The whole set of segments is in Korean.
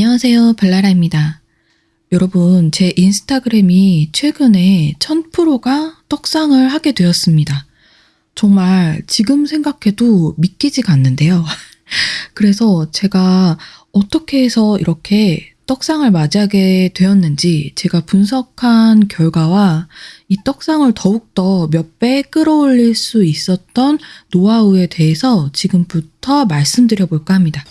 안녕하세요. 발라라입니다. 여러분, 제 인스타그램이 최근에 1000%가 떡상을 하게 되었습니다. 정말 지금 생각해도 믿기지가 않는데요. 그래서 제가 어떻게 해서 이렇게 떡상을 맞이하게 되었는지 제가 분석한 결과와 이 떡상을 더욱더 몇 배 끌어올릴 수 있었던 노하우에 대해서 지금부터 말씀드려 볼까 합니다.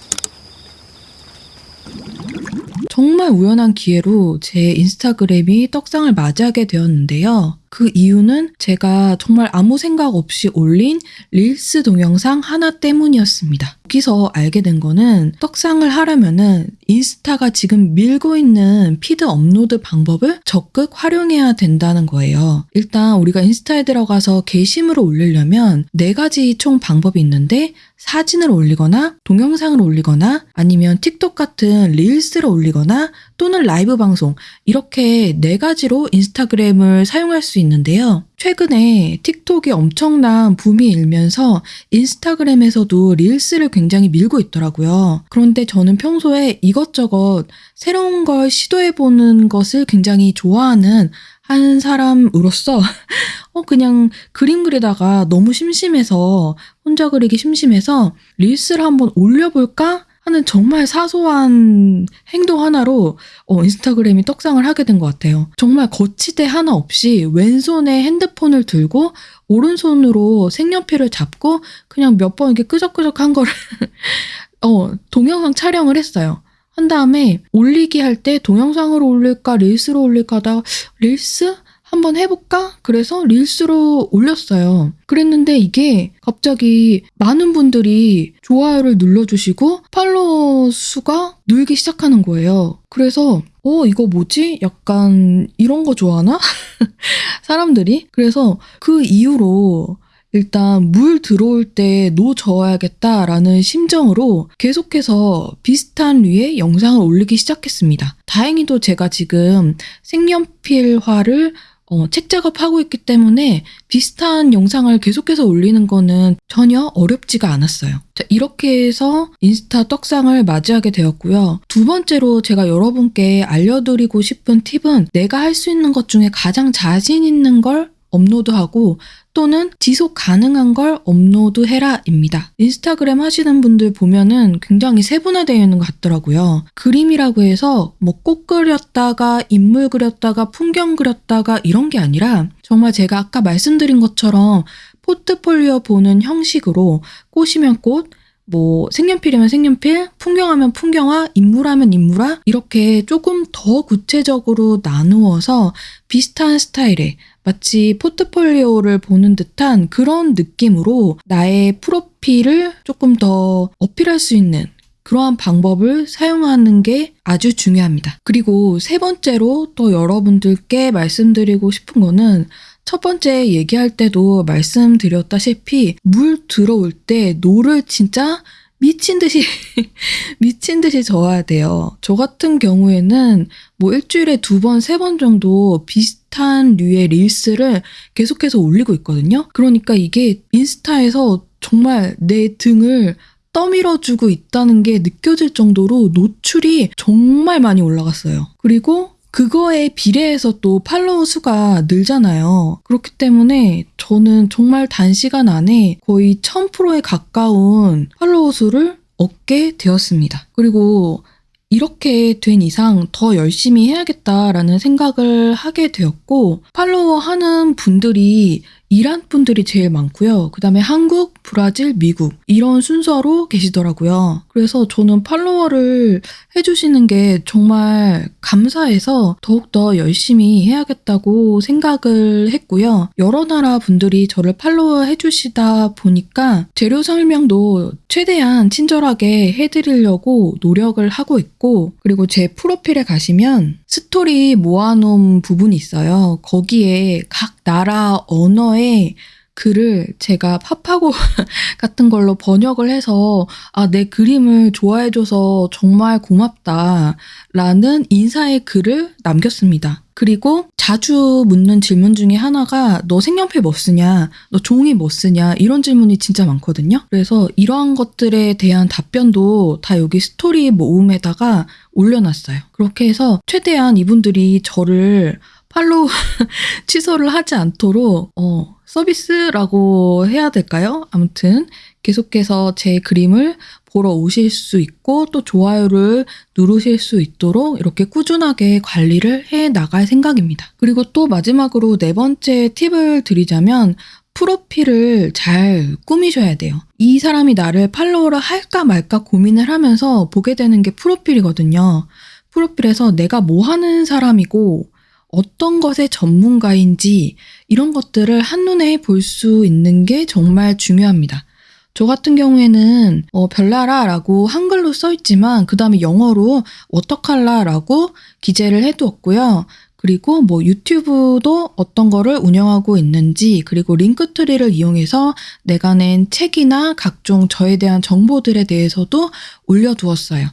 정말 우연한 기회로 제 인스타그램이 떡상을 맞이하게 되었는데요. 그 이유는 제가 정말 아무 생각 없이 올린 릴스 동영상 하나 때문이었습니다. 여기서 알게 된 거는 떡상을 하려면은 인스타가 지금 밀고 있는 피드 업로드 방법을 적극 활용해야 된다는 거예요. 일단 우리가 인스타에 들어가서 게시물을 올리려면 네 가지 총 방법이 있는데 사진을 올리거나 동영상을 올리거나 아니면 틱톡 같은 릴스를 올리거나 또는 라이브 방송 이렇게 네 가지로 인스타그램을 사용할 수 있는데요. 최근에 틱톡이 엄청난 붐이 일면서 인스타그램에서도 릴스를 굉장히 밀고 있더라고요. 그런데 저는 평소에 이것저것 새로운 걸 시도해보는 것을 굉장히 좋아하는 한 사람으로서 어 그냥 그림 그리다가 너무 심심해서 혼자 그리기 심심해서 릴스를 한번 올려볼까 하는 정말 사소한 행동 하나로 어, 인스타그램이 떡상을 하게 된 것 같아요. 정말 거치대 하나 없이 왼손에 핸드폰을 들고 오른손으로 색연필을 잡고 그냥 몇 번 이렇게 끄적끄적 한 거를 어, 동영상 촬영을 했어요. 한 다음에 올리기 할 때 동영상으로 올릴까 릴스로 올릴까 하다 릴스 한번 해볼까? 그래서 릴스로 올렸어요. 그랬는데 이게 갑자기 많은 분들이 좋아요를 눌러주시고 팔로워 수가 늘기 시작하는 거예요. 그래서 어 이거 뭐지? 약간 이런 거 좋아하나? 사람들이? 그래서 그 이후로 일단 물 들어올 때 노 저어야겠다라는 심정으로 계속해서 비슷한 류의 영상을 올리기 시작했습니다. 다행히도 제가 지금 색연필화를 어, 책 작업하고 있기 때문에 비슷한 영상을 계속해서 올리는 거는 전혀 어렵지가 않았어요. 자, 이렇게 해서 인스타 떡상을 맞이하게 되었고요. 두 번째로 제가 여러분께 알려드리고 싶은 팁은 내가 할 수 있는 것 중에 가장 자신 있는 걸 업로드하고 또는 지속 가능한 걸 업로드해라입니다. 인스타그램 하시는 분들 보면은 굉장히 세분화되어 있는 것 같더라고요. 그림이라고 해서 뭐 꽃 그렸다가 인물 그렸다가 풍경 그렸다가 이런 게 아니라 정말 제가 아까 말씀드린 것처럼 포트폴리오 보는 형식으로 꽃이면 꽃, 뭐 색연필이면 색연필, 풍경하면 풍경화, 인물하면 인물화 이렇게 조금 더 구체적으로 나누어서 비슷한 스타일의 마치 포트폴리오를 보는 듯한 그런 느낌으로 나의 프로필을 조금 더 어필할 수 있는 그러한 방법을 사용하는 게 아주 중요합니다. 그리고 세 번째로 또 여러분들께 말씀드리고 싶은 거는 첫 번째 얘기할 때도 말씀드렸다시피 물 들어올 때 노를 진짜 미친 듯이 미친 듯이 저어야 돼요. 저 같은 경우에는 뭐 일주일에 두 번, 세 번 정도 비슷한 류의 릴스를 계속해서 올리고 있거든요. 그러니까 이게 인스타에서 정말 내 등을 떠밀어주고 있다는 게 느껴질 정도로 노출이 정말 많이 올라갔어요. 그리고 그거에 비례해서 또 팔로워 수가 늘잖아요. 그렇기 때문에 저는 정말 단시간 안에 거의 1000%에 가까운 팔로워 수를 얻게 되었습니다. 그리고 이렇게 된 이상 더 열심히 해야겠다라는 생각을 하게 되었고 팔로워 하는 분들이 이란 분들이 제일 많고요. 그 다음에 한국, 브라질, 미국 이런 순서로 계시더라고요. 그래서 저는 팔로워를 해주시는 게 정말 감사해서 더욱더 열심히 해야겠다고 생각을 했고요. 여러 나라 분들이 저를 팔로워 해주시다 보니까 재료 설명도 최대한 친절하게 해드리려고 노력을 하고 있고 그리고 제 프로필에 가시면 스토리 모아놓은 부분이 있어요. 거기에 각 나라 언어의 글을 제가 파파고 같은 걸로 번역을 해서 아, 내 그림을 좋아해줘서 정말 고맙다 라는 인사의 글을 남겼습니다. 그리고 자주 묻는 질문 중에 하나가 너 색연필 뭐 쓰냐? 너 종이 뭐 쓰냐? 이런 질문이 진짜 많거든요. 그래서 이러한 것들에 대한 답변도 다 여기 스토리 모음에다가 올려놨어요. 그렇게 해서 최대한 이분들이 저를 팔로우 취소를 하지 않도록 어, 서비스라고 해야 될까요? 아무튼 계속해서 제 그림을 보러 오실 수 있고 또 좋아요를 누르실 수 있도록 이렇게 꾸준하게 관리를 해 나갈 생각입니다. 그리고 또 마지막으로 네 번째 팁을 드리자면 프로필을 잘 꾸미셔야 돼요. 이 사람이 나를 팔로우를 할까 말까 고민을 하면서 보게 되는 게 프로필이거든요. 프로필에서 내가 뭐 하는 사람이고 어떤 것의 전문가인지 이런 것들을 한눈에 볼 수 있는 게 정말 중요합니다. 저 같은 경우에는 어, 별나라라고 한글로 써 있지만 그 다음에 영어로 워터칼라라고 기재를 해두었고요. 그리고 뭐 유튜브도 어떤 거를 운영하고 있는지 그리고 Linktree를 이용해서 내가 낸 책이나 각종 저에 대한 정보들에 대해서도 올려두었어요.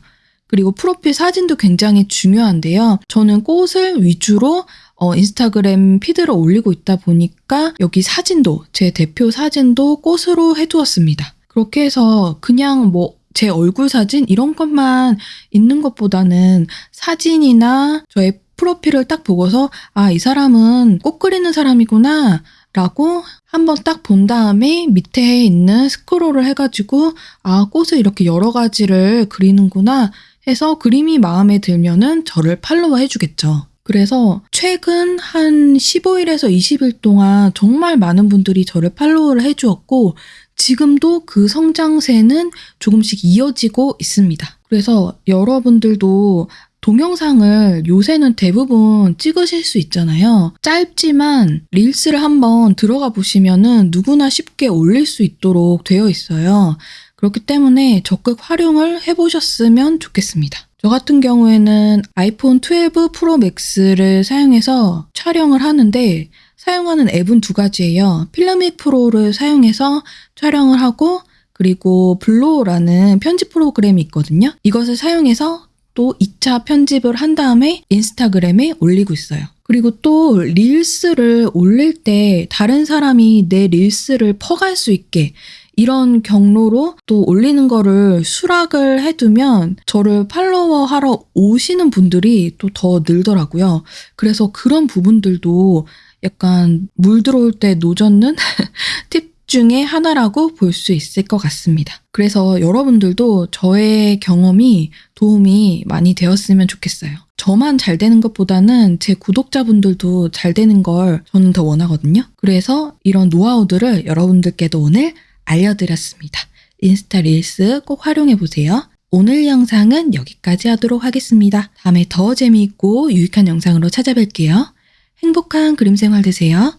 그리고 프로필 사진도 굉장히 중요한데요. 저는 꽃을 위주로 어, 인스타그램 피드를 올리고 있다 보니까 여기 사진도 제 대표 사진도 꽃으로 해두었습니다. 그렇게 해서 그냥 뭐 제 얼굴 사진 이런 것만 있는 것보다는 사진이나 저의 프로필을 딱 보고서 아, 이 사람은 꽃 그리는 사람이구나 라고 한번 딱 본 다음에 밑에 있는 스크롤을 해가지고 아, 꽃을 이렇게 여러 가지를 그리는구나 해서 그림이 마음에 들면은 저를 팔로워 해주겠죠. 그래서 최근 한 15일에서 20일 동안 정말 많은 분들이 저를 팔로우를 해주었고 지금도 그 성장세는 조금씩 이어지고 있습니다. 그래서 여러분들도 동영상을 요새는 대부분 찍으실 수 있잖아요. 짧지만 릴스를 한번 들어가 보시면은 누구나 쉽게 올릴 수 있도록 되어 있어요. 그렇기 때문에 적극 활용을 해보셨으면 좋겠습니다. 저 같은 경우에는 아이폰 12 프로 맥스를 사용해서 촬영을 하는데 사용하는 앱은 두 가지예요. FiLMiC Pro를 사용해서 촬영을 하고 그리고 VLLO라는 편집 프로그램이 있거든요. 이것을 사용해서 또 2차 편집을 한 다음에 인스타그램에 올리고 있어요. 그리고 또 릴스를 올릴 때 다른 사람이 내 릴스를 퍼갈 수 있게 이런 경로로 또 올리는 거를 수락을 해두면 저를 팔로워 하러 오시는 분들이 또 더 늘더라고요. 그래서 그런 부분들도 약간 물 들어올 때 노젓는 팁 중에 하나라고 볼 수 있을 것 같습니다. 그래서 여러분들도 저의 경험이 도움이 많이 되었으면 좋겠어요. 저만 잘 되는 것보다는 제 구독자분들도 잘 되는 걸 저는 더 원하거든요. 그래서 이런 노하우들을 여러분들께도 오늘 알려드렸습니다. 인스타 릴스 꼭 활용해보세요. 오늘 영상은 여기까지 하도록 하겠습니다. 다음에 더 재미있고 유익한 영상으로 찾아뵐게요. 행복한 그림 생활 되세요.